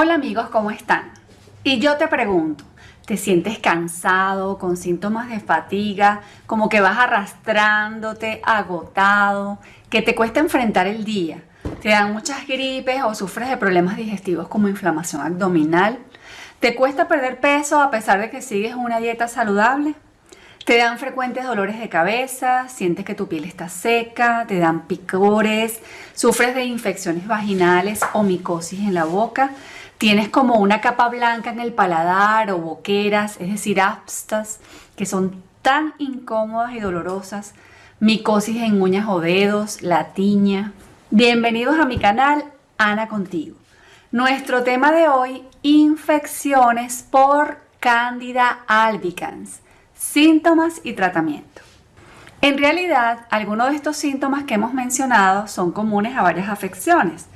Hola amigos, ¿cómo están? Y yo te pregunto, ¿te sientes cansado, con síntomas de fatiga, como que vas arrastrándote, agotado, que te cuesta enfrentar el día? ¿Te dan muchas gripes o sufres de problemas digestivos como inflamación abdominal? ¿Te cuesta perder peso a pesar de que sigues una dieta saludable? Te dan frecuentes dolores de cabeza, sientes que tu piel está seca, te dan picores, sufres de infecciones vaginales o micosis en la boca, tienes como una capa blanca en el paladar o boqueras, es decir, aftas, que son tan incómodas y dolorosas, micosis en uñas o dedos, la tiña. Bienvenidos a mi canal, Ana Contigo. Nuestro tema de hoy, infecciones por Candida albicans Síntomas y tratamiento. En realidad, algunos de estos síntomas que hemos mencionado son comunes a varias afecciones.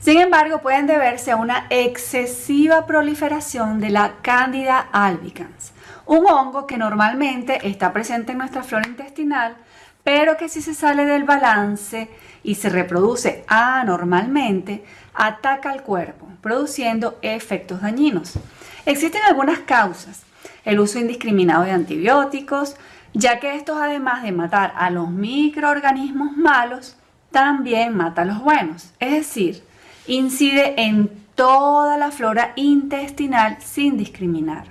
Sin embargo, pueden deberse a una excesiva proliferación de la Candida albicans, un hongo que normalmente está presente en nuestra flora intestinal, pero que si se sale del balance y se reproduce anormalmente, ataca al cuerpo, produciendo efectos dañinos. Existen algunas causas, el uso indiscriminado de antibióticos, ya que estos además de matar a los microorganismos malos, también mata a los buenos, es decir, incide en toda la flora intestinal sin discriminar.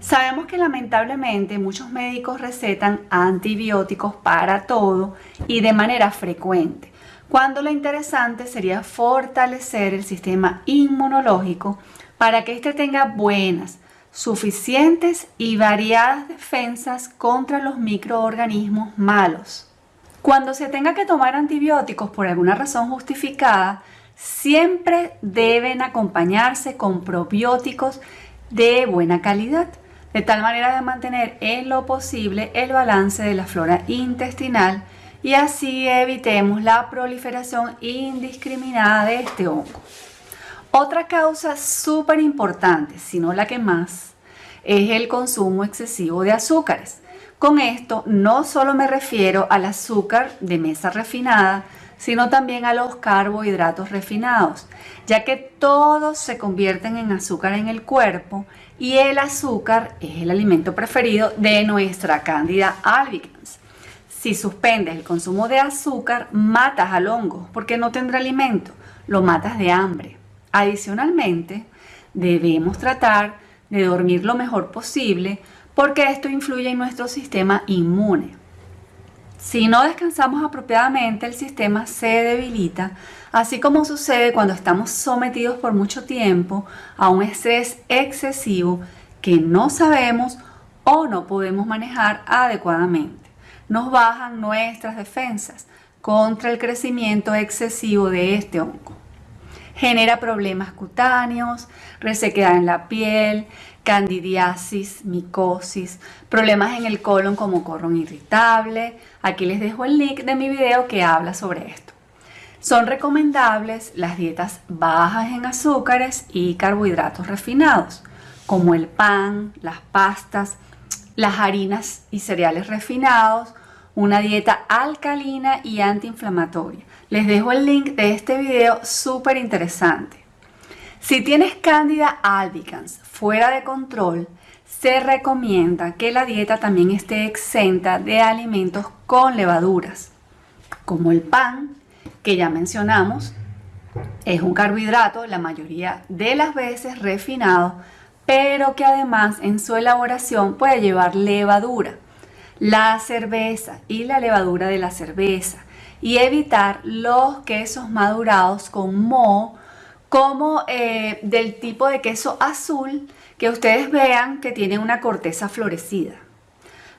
Sabemos que lamentablemente muchos médicos recetan antibióticos para todo y de manera frecuente, cuando lo interesante sería fortalecer el sistema inmunológico para que éste tenga buenas, suficientes y variadas defensas contra los microorganismos malos. Cuando se tenga que tomar antibióticos por alguna razón justificada, siempre deben acompañarse con probióticos de buena calidad, de tal manera de mantener en lo posible el balance de la flora intestinal y así evitemos la proliferación indiscriminada de este hongo. Otra causa súper importante, si no la que más, es el consumo excesivo de azúcares. Con esto no solo me refiero al azúcar de mesa refinada, sino también a los carbohidratos refinados, ya que todos se convierten en azúcar en el cuerpo y el azúcar es el alimento preferido de nuestra cándida albicans. Si suspendes el consumo de azúcar, matas al hongo porque no tendrá alimento, lo matas de hambre. Adicionalmente, debemos tratar de dormir lo mejor posible porque esto influye en nuestro sistema inmune. Si no descansamos apropiadamente, el sistema se debilita, así como sucede cuando estamos sometidos por mucho tiempo a un estrés excesivo que no sabemos o no podemos manejar adecuadamente. Nos bajan nuestras defensas contra el crecimiento excesivo de este hongo genera problemas cutáneos, resequedad en la piel, candidiasis, micosis, problemas en el colon como colon irritable. Aquí les dejo el link de mi video que habla sobre esto. Son recomendables las dietas bajas en azúcares y carbohidratos refinados, como el pan, las pastas, las harinas y cereales refinados, una dieta alcalina y antiinflamatoria. Les dejo el link de este video súper interesante. Si tienes Candida albicans fuera de control, se recomienda que la dieta también esté exenta de alimentos con levaduras, como el pan, que ya mencionamos, es un carbohidrato la mayoría de las veces refinado, pero que además en su elaboración puede llevar levadura. La cerveza y la levadura de la cerveza y evitar los quesos madurados con moho como eh, del tipo de queso azul que ustedes vean que tiene una corteza florecida.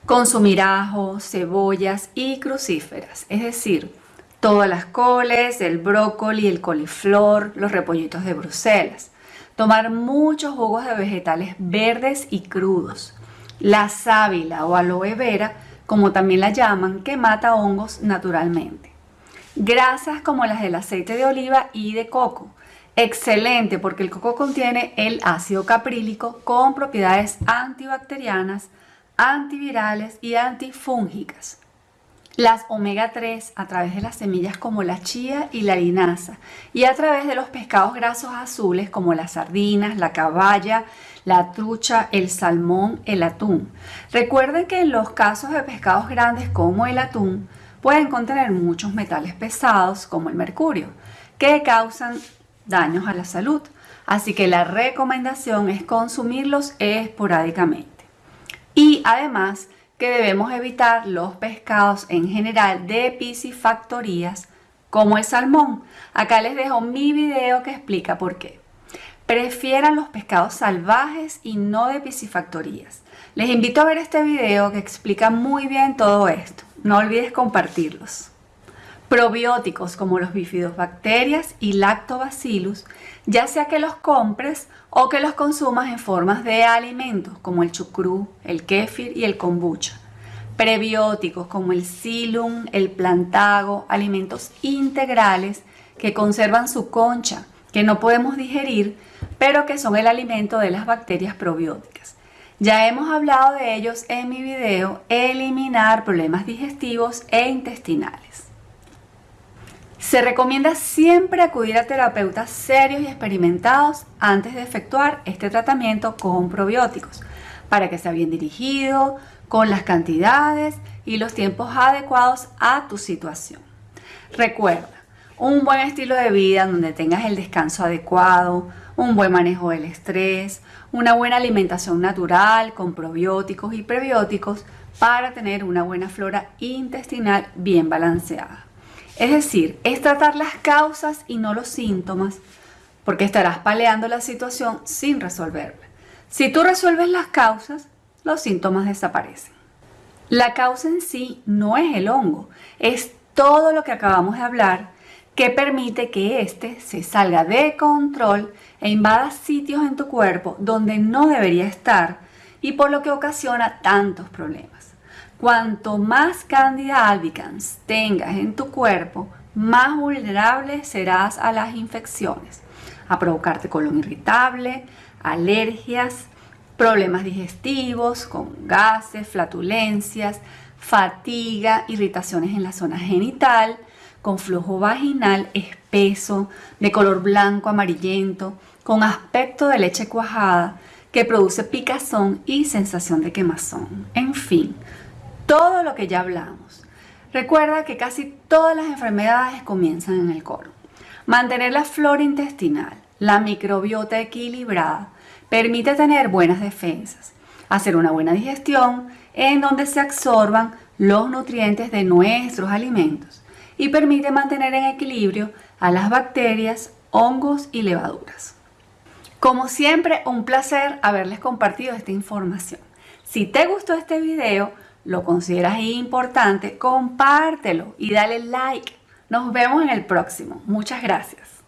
Consumir ajo, cebollas y crucíferas, es decir, todas las coles, el brócoli, el coliflor, los repollitos de Bruselas. Tomar muchos jugos de vegetales verdes y crudos la sábila o aloe vera, como también la llaman, que mata hongos naturalmente. Grasas como las del aceite de oliva y de coco. Excelente porque el coco contiene el ácido caprílico con propiedades antibacterianas, antivirales y antifúngicas. las omega 3 a través de las semillas como la chía y la linaza y a través de los pescados grasos azules como las sardinas, la caballa, la trucha, el salmón, el atún. Recuerden que en los casos de pescados grandes como el atún pueden contener muchos metales pesados como el mercurio que causan daños a la salud. Así que la recomendación es consumirlos esporádicamente. Y además que debemos evitar los pescados en general de piscifactorías como el salmón. Acá les dejo mi video que explica por qué. Prefieran los pescados salvajes y no de piscifactorías. Les invito a ver este video que explica muy bien todo esto. No olvides compartirlos. Probióticos como los bifidobacterias y lactobacillus, ya sea que los compres o que los consumas en formas de alimentos como el chucrú, el kéfir y el kombucha. Prebióticos como el silum, el plantago, alimentos integrales que conservan su concha, que no podemos digerir, pero que son el alimento de las bacterias probióticas. Ya hemos hablado de ellos en mi video Eliminar problemas digestivos e intestinales. Se recomienda siempre acudir a terapeutas serios y experimentados antes de efectuar este tratamiento con probióticos para que sea bien dirigido, con las cantidades y los tiempos adecuados a tu situación. Recuerda, un buen estilo de vida donde tengas el descanso adecuado, un buen manejo del estrés, una buena alimentación natural con probióticos y prebióticos para tener una buena flora intestinal bien balanceada. Es decir, es tratar las causas y no los síntomas, porque estarás paleando la situación sin resolverla. Si tú resuelves las causas, los síntomas desaparecen. La causa en sí no es el hongo, es todo lo que acabamos de hablar que permite que éste se salga de control e invada sitios en tu cuerpo donde no debería estar y por lo que ocasiona tantos problemas. Cuanto más Candida albicans tengas en tu cuerpo, más vulnerable serás a las infecciones, a provocarte colon irritable, alergias, problemas digestivos con gases, flatulencias, fatiga, irritaciones en la zona genital, con flujo vaginal espeso, de color blanco amarillento, con aspecto de leche cuajada, que produce picazón y sensación de quemazón. En fin, todo lo que ya hablamos. Recuerda que casi todas las enfermedades comienzan en el colon. Mantener la flora intestinal, la microbiota equilibrada, permite tener buenas defensas, hacer una buena digestión en donde se absorban los nutrientes de nuestros alimentos y permite mantener en equilibrio a las bacterias, hongos y levaduras. Como siempre, un placer haberles compartido esta información. Si te gustó este video, lo consideras importante, compártelo y dale like. Nos vemos en el próximo. Muchas gracias.